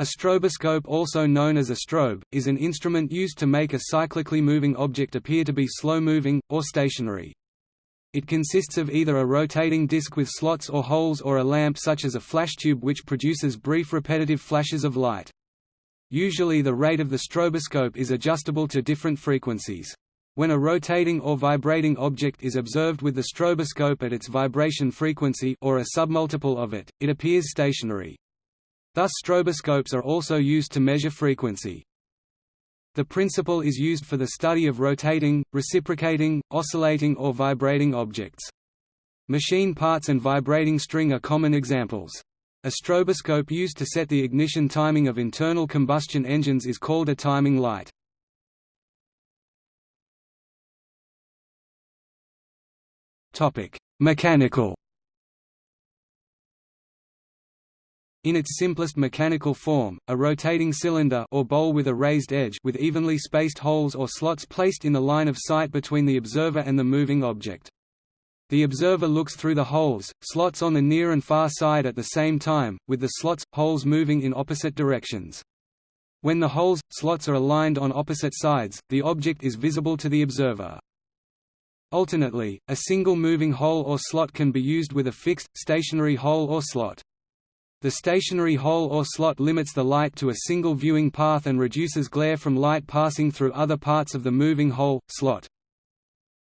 A stroboscope also known as a strobe, is an instrument used to make a cyclically moving object appear to be slow-moving, or stationary. It consists of either a rotating disc with slots or holes or a lamp such as a flash tube which produces brief repetitive flashes of light. Usually the rate of the stroboscope is adjustable to different frequencies. When a rotating or vibrating object is observed with the stroboscope at its vibration frequency or a submultiple of it, it appears stationary. Thus stroboscopes are also used to measure frequency. The principle is used for the study of rotating, reciprocating, oscillating or vibrating objects. Machine parts and vibrating string are common examples. A stroboscope used to set the ignition timing of internal combustion engines is called a timing light. Mechanical In its simplest mechanical form, a rotating cylinder or bowl with a raised edge with evenly spaced holes or slots placed in the line of sight between the observer and the moving object. The observer looks through the holes, slots on the near and far side at the same time, with the slots, holes moving in opposite directions. When the holes, slots are aligned on opposite sides, the object is visible to the observer. Alternately, a single moving hole or slot can be used with a fixed, stationary hole or slot. The stationary hole or slot limits the light to a single viewing path and reduces glare from light passing through other parts of the moving hole, slot.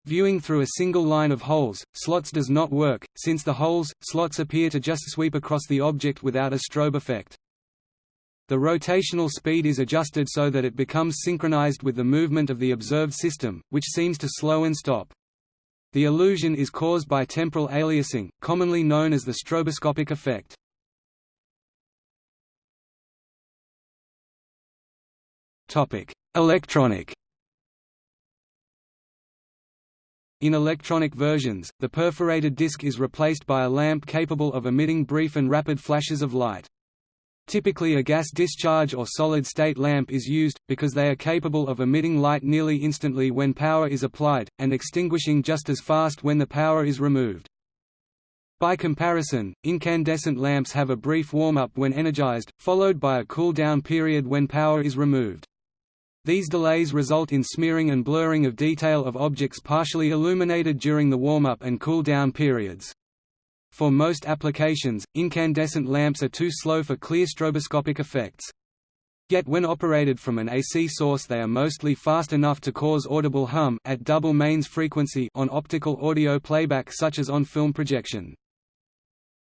Viewing through a single line of holes, slots does not work, since the holes, slots appear to just sweep across the object without a strobe effect. The rotational speed is adjusted so that it becomes synchronized with the movement of the observed system, which seems to slow and stop. The illusion is caused by temporal aliasing, commonly known as the stroboscopic effect. Electronic In electronic versions, the perforated disc is replaced by a lamp capable of emitting brief and rapid flashes of light. Typically a gas discharge or solid-state lamp is used, because they are capable of emitting light nearly instantly when power is applied, and extinguishing just as fast when the power is removed. By comparison, incandescent lamps have a brief warm-up when energized, followed by a cool-down period when power is removed. These delays result in smearing and blurring of detail of objects partially illuminated during the warm-up and cool-down periods. For most applications, incandescent lamps are too slow for clear stroboscopic effects. Yet when operated from an AC source they are mostly fast enough to cause audible hum at double mains frequency on optical audio playback such as on film projection.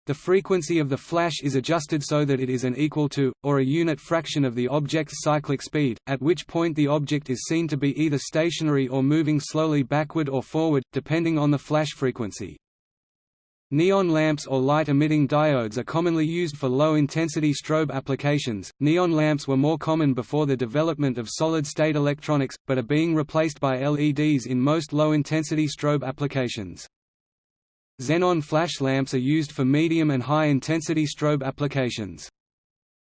The frequency of the flash is adjusted so that it is an equal to, or a unit fraction of the object's cyclic speed, at which point the object is seen to be either stationary or moving slowly backward or forward, depending on the flash frequency. Neon lamps or light-emitting diodes are commonly used for low-intensity strobe applications. Neon lamps were more common before the development of solid-state electronics, but are being replaced by LEDs in most low-intensity strobe applications. Xenon flash lamps are used for medium and high-intensity strobe applications.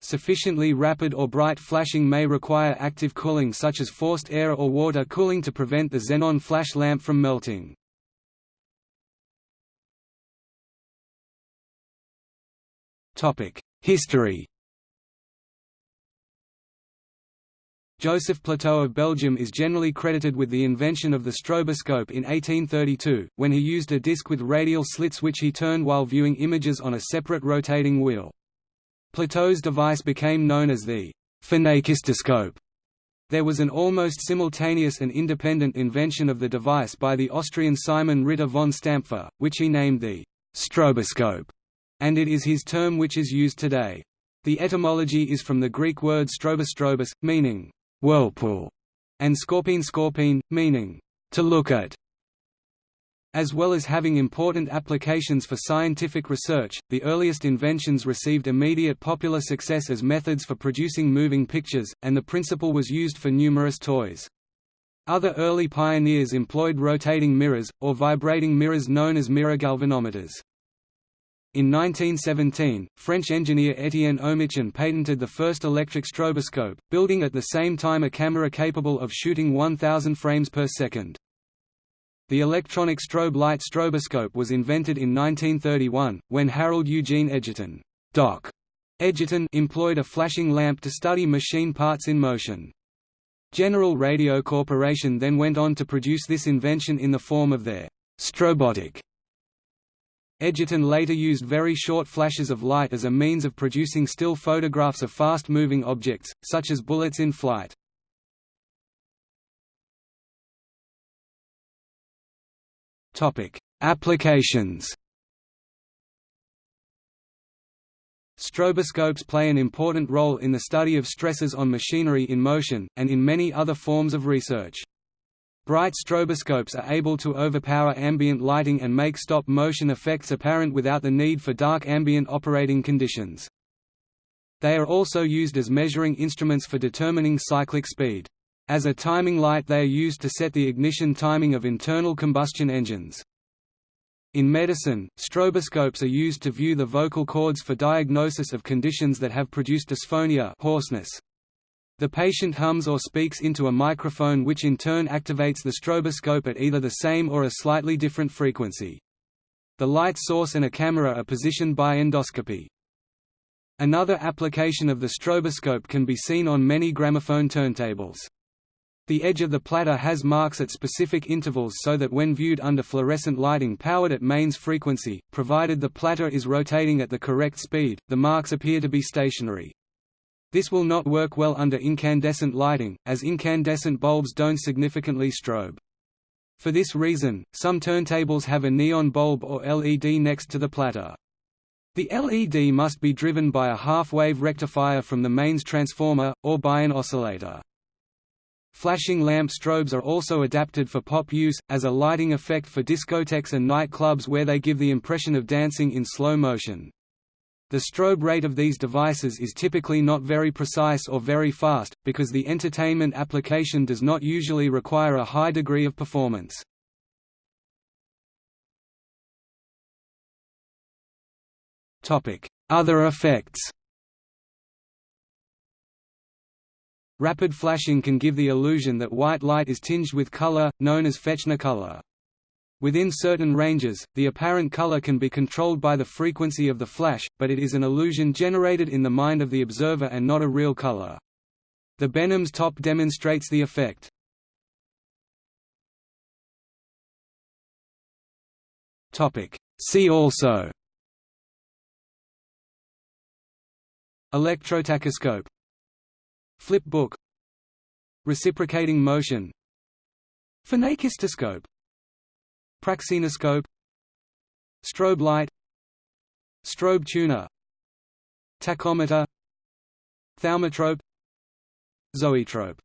Sufficiently rapid or bright flashing may require active cooling such as forced air or water cooling to prevent the xenon flash lamp from melting. History Joseph Plateau of Belgium is generally credited with the invention of the stroboscope in 1832, when he used a disc with radial slits which he turned while viewing images on a separate rotating wheel. Plateau's device became known as the phenakistoscope. There was an almost simultaneous and independent invention of the device by the Austrian Simon Ritter von Stampfer, which he named the stroboscope, and it is his term which is used today. The etymology is from the Greek word strobostrobos, meaning whirlpool, and skopein skopein, meaning to look at. As well as having important applications for scientific research, the earliest inventions received immediate popular success as methods for producing moving pictures, and the principle was used for numerous toys. Other early pioneers employed rotating mirrors, or vibrating mirrors known as mirror galvanometers. In 1917, French engineer Étienne Oehmichen patented the first electric stroboscope, building at the same time a camera capable of shooting 1000 frames per second. The electronic strobe light stroboscope was invented in 1931, when Harold Eugene Edgerton Doc Edgerton employed a flashing lamp to study machine parts in motion. General Radio Corporation then went on to produce this invention in the form of their Strobotac. Edgerton later used very short flashes of light as a means of producing still photographs of fast-moving objects, such as bullets in flight. Applications Stroboscopes play an important role in the study of stresses on machinery in motion, and in many other forms of research. Bright stroboscopes are able to overpower ambient lighting and make stop-motion effects apparent without the need for dark ambient operating conditions. They are also used as measuring instruments for determining cyclic speed. As a timing light they are used to set the ignition timing of internal combustion engines. In medicine, stroboscopes are used to view the vocal cords for diagnosis of conditions that have produced dysphonia hoarseness. The patient hums or speaks into a microphone which in turn activates the stroboscope at either the same or a slightly different frequency. The light source and a camera are positioned by endoscopy. Another application of the stroboscope can be seen on many gramophone turntables. The edge of the platter has marks at specific intervals so that when viewed under fluorescent lighting powered at mains frequency, provided the platter is rotating at the correct speed, the marks appear to be stationary. This will not work well under incandescent lighting, as incandescent bulbs don't significantly strobe. For this reason, some turntables have a neon bulb or LED next to the platter. The LED must be driven by a half-wave rectifier from the mains transformer, or by an oscillator. Flashing lamp strobes are also adapted for pop use, as a lighting effect for discotheques and nightclubs where they give the impression of dancing in slow motion. The strobe rate of these devices is typically not very precise or very fast, because the entertainment application does not usually require a high degree of performance. Other effects Rapid flashing can give the illusion that white light is tinged with color, known as Fechner color. Within certain ranges, the apparent color can be controlled by the frequency of the flash, but it is an illusion generated in the mind of the observer and not a real color. The Benham's top demonstrates the effect. See also. Electrotachoscope Flip book. Reciprocating motion. Phenakistoscope Praxinoscope Strobe light. Strobe tuner. Tachometer. Thaumatrope. Zoetrope